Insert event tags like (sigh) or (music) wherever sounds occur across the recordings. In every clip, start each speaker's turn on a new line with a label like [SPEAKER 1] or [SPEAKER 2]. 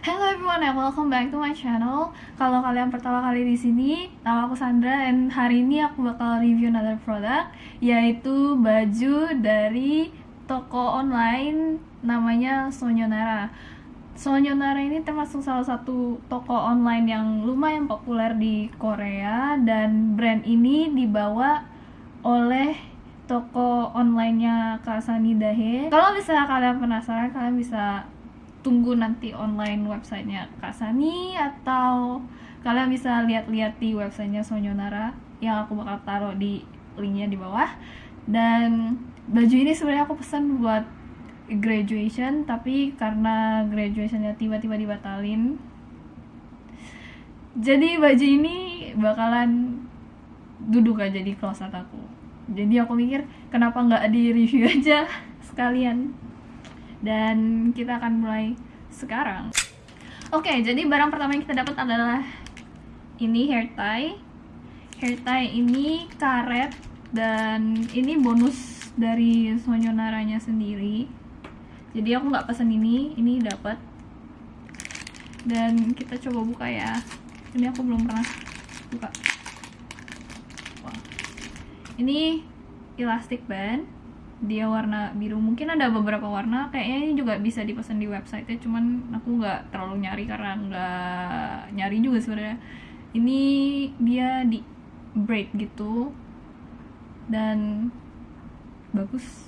[SPEAKER 1] Hello everyone and welcome back to my channel. Kalau kalian pertama kali di sini, nama aku Sandra dan hari ini aku bakal review another product yaitu baju dari toko online namanya Sonyonara. Sonyonara ini termasuk salah satu toko online yang lumayan populer di Korea dan brand ini dibawa oleh toko onlinenya Kasani Dahe. Kalau misalnya kalian penasaran, kalian bisa tunggu nanti online websitenya Kak Sani atau kalian bisa lihat-lihat di websitenya Sonyonara yang aku bakal taruh di linknya di bawah. Dan baju ini sebenarnya aku pesan buat graduation tapi karena graduationnya tiba-tiba dibatalin jadi baju ini bakalan duduk aja di closet aku. Jadi aku mikir kenapa nggak di review aja (laughs) sekalian dan kita akan mulai sekarang. Oke okay, jadi barang pertama yang kita dapat adalah ini hair tie. Hair tie ini karet dan ini bonus dari Sonyonaranya sendiri. Jadi aku nggak pesen ini ini dapat. Dan kita coba buka ya. Ini aku belum pernah buka. Wah. ini elastic band dia warna biru. Mungkin ada beberapa warna kayaknya ini juga bisa dipesan di website ya cuman aku nggak terlalu nyari karena nggak nyari juga sebenarnya. Ini dia di braid gitu dan bagus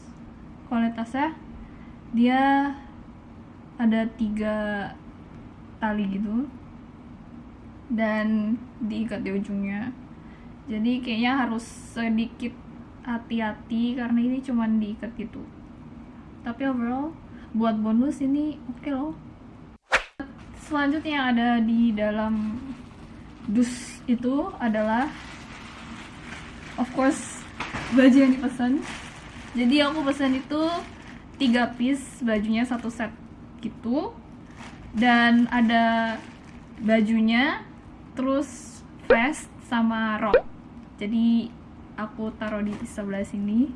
[SPEAKER 1] kualitasnya. Dia ada tiga tali gitu dan diikat di ujungnya. Jadi kayaknya harus sedikit hati-hati karena ini cuma diikat gitu. Tapi overall buat bonus ini oke okay loh. Selanjutnya yang ada di dalam dus itu adalah of course baju yang dipesan. Jadi aku pesan itu tiga piece bajunya satu set gitu. Dan ada bajunya terus vest sama rok. Jadi aku taruh di sebelah sini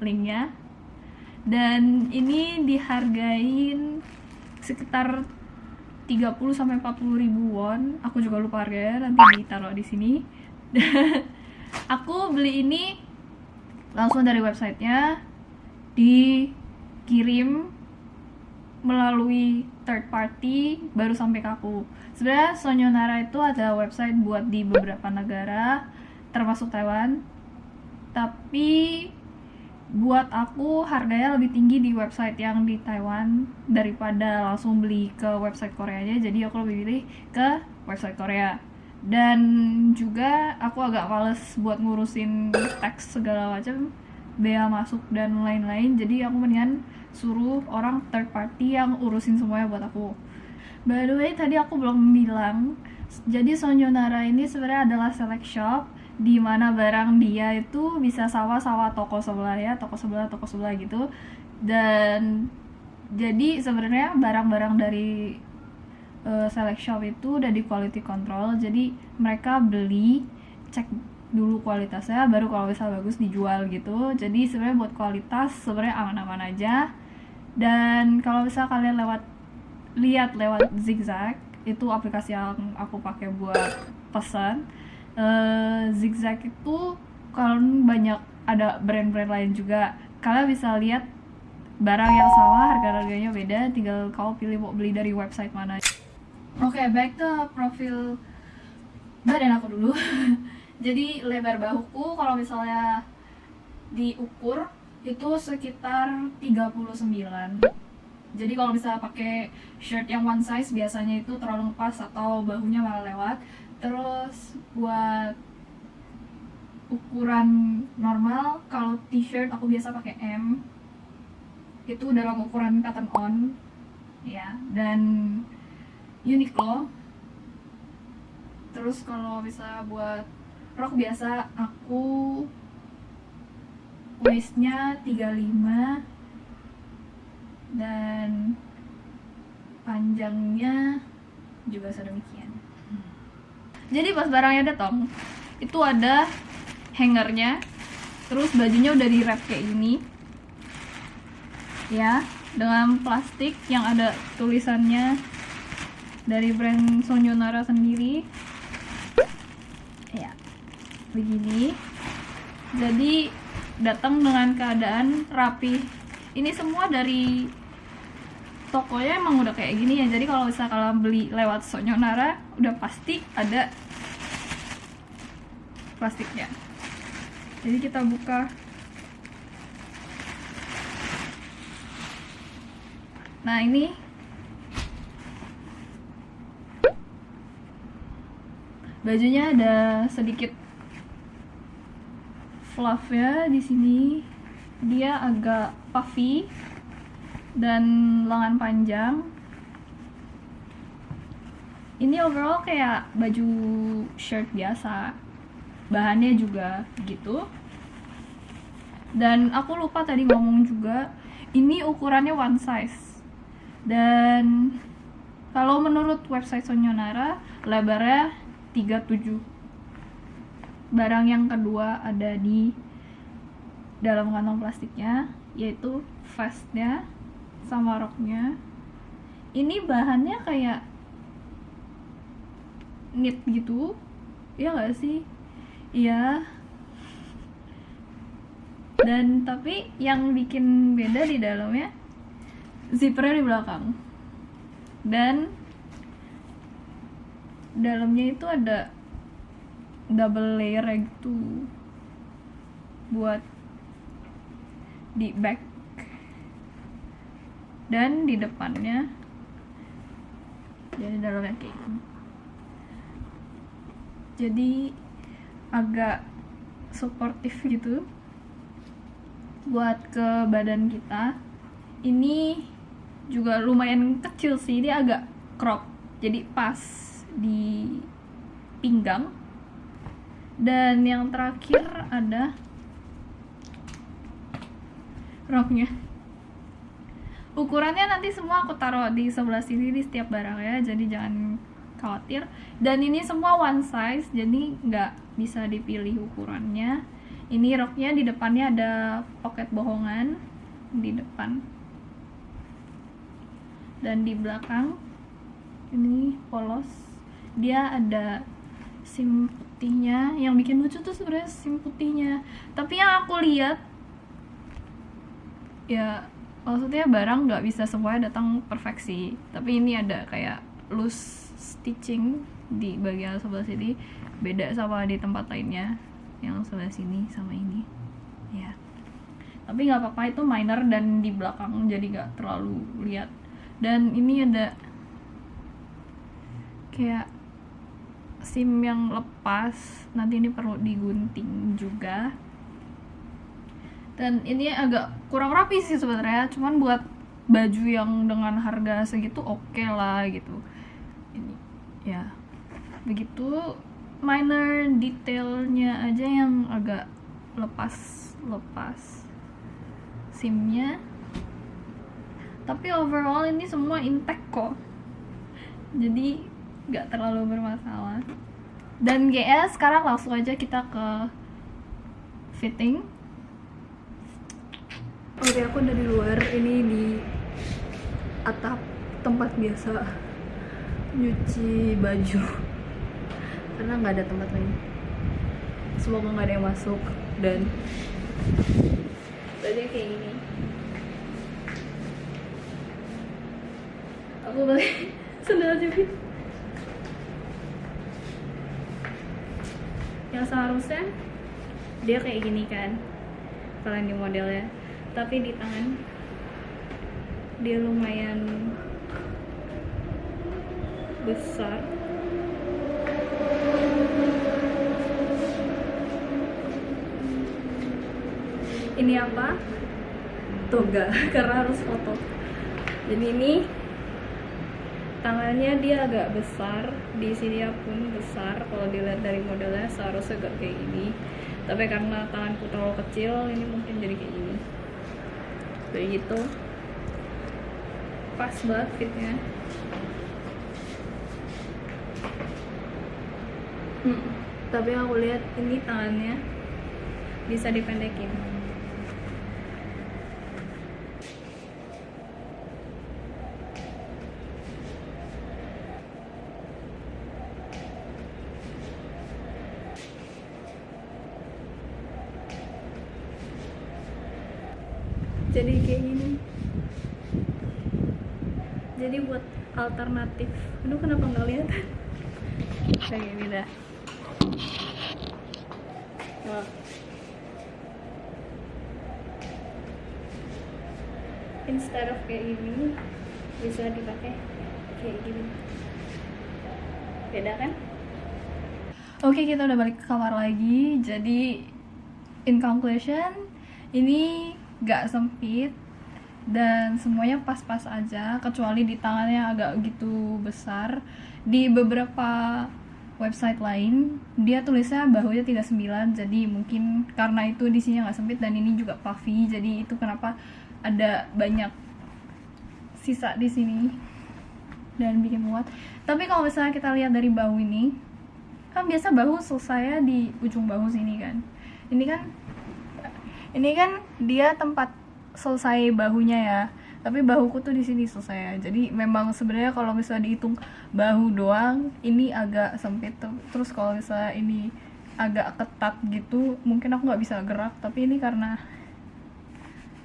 [SPEAKER 1] linknya. Dan ini dihargain sekitar 30 sampai 40 ribu won. Aku juga lupa harganya nanti ditaruh di sini. (laughs) Aku beli ini langsung dari websitenya dikirim melalui third party baru sampai ke aku. Sebenarnya Sonyonara itu ada website buat di beberapa negara termasuk Taiwan tapi buat aku harganya lebih tinggi di website yang di Taiwan daripada langsung beli ke website Koreanya jadi aku lebih pilih ke website Korea. Dan juga aku agak males buat ngurusin teks segala macam bea masuk dan lain-lain. Jadi aku mendingan suruh orang third party yang urusin semuanya buat aku. By the way tadi aku belum bilang jadi Sonyonara ini sebenarnya adalah select shop di mana barang dia itu bisa sawah-sawah toko sebelah ya toko sebelah toko sebelah gitu. Dan jadi sebenarnya barang-barang dari uh, select shop itu udah di quality control. Jadi mereka beli cek dulu kualitasnya baru kalau bisa bagus dijual gitu. Jadi sebenarnya buat kualitas sebenarnya aman-aman aja. Dan kalau bisa kalian lewat lihat lewat zigzag itu aplikasi yang aku pakai buat pesan uh, zigzag itu kalau banyak ada brand-brand lain juga kalian bisa lihat barang yang sama harga-harganya beda tinggal kau pilih mau beli dari website mana. Oke okay, back to profil badan aku dulu. (laughs) Jadi lebar bahuku kalau misalnya diukur itu sekitar 39 jadi kalau misalnya pakai shirt yang one size biasanya itu terlalu pas atau bahunya malah lewat terus buat ukuran normal kalau t-shirt aku biasa pakai M. Itu dalam ukuran cotton on. Ya dan Uniqlo. Terus kalau bisa buat rok biasa aku waistnya 35 dan panjangnya juga sedemikian jadi pas barangnya datang itu ada hangernya terus bajunya udah di wrap kayak gini. Ya dengan plastik yang ada tulisannya dari brand Sonyonara sendiri. Ya begini. Jadi datang dengan keadaan rapi. Ini semua dari tokonya emang udah kayak gini ya. Jadi kalau misalnya kalian beli lewat Sonyonara udah pasti ada plastiknya. Jadi kita buka. Nah ini. Bajunya ada sedikit fluff ya di sini. Dia agak puffy dan lengan panjang. Ini overall kayak baju shirt biasa. Bahannya juga gitu. Dan aku lupa tadi ngomong juga ini ukurannya one size. Dan kalau menurut website Sonyonara lebarnya 37 barang yang kedua ada di dalam kantong plastiknya yaitu vestnya sama roknya. Ini bahannya kayak knit gitu. Ya gak sih? Iya. Dan tapi yang bikin beda di dalamnya zippernya di belakang. Dan dalamnya itu ada double layer gitu. Buat di back dan di depannya jadi dalamnya kayak gini. Jadi agak suportif gitu buat ke badan kita. Ini juga lumayan kecil sih dia agak crop. Jadi pas di pinggang. Dan yang terakhir ada roknya ukurannya nanti semua aku taruh di sebelah sini di setiap barang ya jadi jangan khawatir. Dan ini semua one size jadi nggak bisa dipilih ukurannya. Ini roknya di depannya ada pocket bohongan di depan. Dan di belakang ini polos. Dia ada sim putihnya. Yang bikin lucu tuh sebenarnya sim putihnya. Tapi yang aku lihat ya maksudnya barang nggak bisa semuanya datang perfeksi. Tapi ini ada kayak loose stitching di bagian sebelah sini. Beda sama di tempat lainnya yang sebelah sini sama ini. Ya. Tapi nggak apa-apa itu minor dan di belakang jadi nggak terlalu lihat dan ini ada kayak sim yang lepas. Nanti ini perlu digunting juga dan ini agak kurang rapi sih sebenarnya. Cuman buat baju yang dengan harga segitu oke okay lah gitu. Ini ya. Begitu minor detailnya aja yang agak lepas lepas simnya. Tapi overall ini semua intact kok. Jadi nggak terlalu bermasalah. Dan GS sekarang langsung aja kita ke fitting Oke aku dari luar. Ini di atap tempat biasa nyuci baju. Karena nggak ada tempat lain. Semoga nggak ada yang masuk dan tadi kayak gini. Aku beli (laughs) sendal jepit yang seharusnya dia kayak gini kan kalian di modelnya tapi di tangan dia lumayan besar. Ini apa? Toga (laughs) karena harus foto. Jadi ini tangannya dia agak besar di sini pun besar. Kalau dilihat dari modelnya seharusnya gak kayak gini. Tapi karena tanganku terlalu kecil ini mungkin jadi kayak gini kayak gitu. Pas banget fitnya. Hmm, tapi aku lihat ini tangannya bisa dipendekin jadi kayak gini jadi buat alternatif. Aduh kenapa nggak lihat? Kayak gini dah. Instead of kayak gini bisa dipakai kayak gini. Beda kan? Oke kita udah balik ke kamar lagi. Jadi in conclusion ini gak sempit dan semuanya pas-pas aja kecuali di tangannya agak gitu besar. Di beberapa website lain dia tulisnya bahunya 39 jadi mungkin karena itu di sini nggak sempit dan ini juga puffy jadi itu kenapa ada banyak sisa di sini dan bikin muat. Tapi kalau misalnya kita lihat dari bahu ini kan biasa bahu selesai di ujung bahu sini kan. Ini kan ini kan dia tempat selesai bahunya ya. Tapi bahuku tuh di sini selesai ya. Jadi memang sebenarnya kalau misalnya dihitung bahu doang ini agak sempit terus kalau misalnya ini agak ketat gitu mungkin aku nggak bisa gerak. Tapi ini karena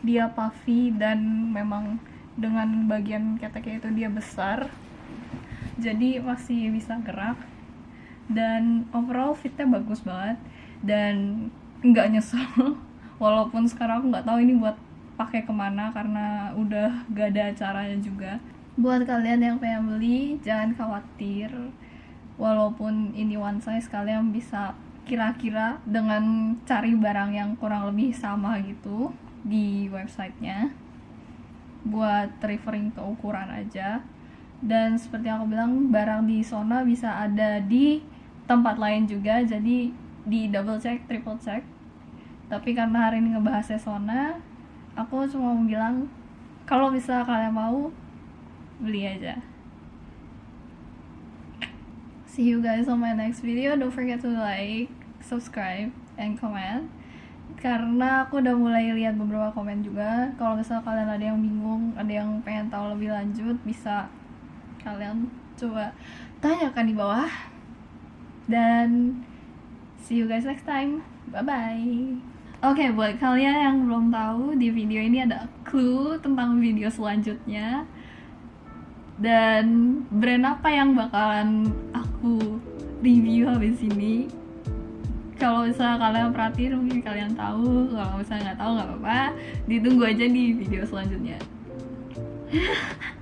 [SPEAKER 1] dia puffy dan memang dengan bagian keteknya itu dia besar jadi masih bisa gerak. Dan overall fitnya bagus banget dan nggak nyesel. (laughs) Walaupun sekarang aku nggak tahu ini buat pakai ke mana karena udah gak ada acaranya juga. Buat kalian yang pengen beli jangan khawatir. Walaupun ini one size kalian bisa kira-kira dengan cari barang yang kurang lebih sama gitu di websitenya. Buat referring ke ukuran aja. Dan seperti yang aku bilang barang di Sona bisa ada di tempat lain juga. Jadi di double check triple check. Tapi karena hari ini ngebahasnya Sona aku cuma mau bilang kalau bisa kalian mau beli aja. See you guys on my next video. Don't forget to like subscribe and comment. Karena aku udah mulai lihat beberapa komen juga. Kalau misal kalian ada yang bingung ada yang pengen tahu lebih lanjut bisa kalian coba tanyakan di bawah. Dan see you guys next time. Bye bye Oke, okay, buat kalian yang belum tahu, di video ini ada clue tentang video selanjutnya. Dan brand apa yang bakalan aku review habis ini. Kalau misalnya kalian perhatiin, mungkin kalian tahu. Kalau misalnya nggak tahu, nggak apa-apa. Ditunggu aja di video selanjutnya. (laughs)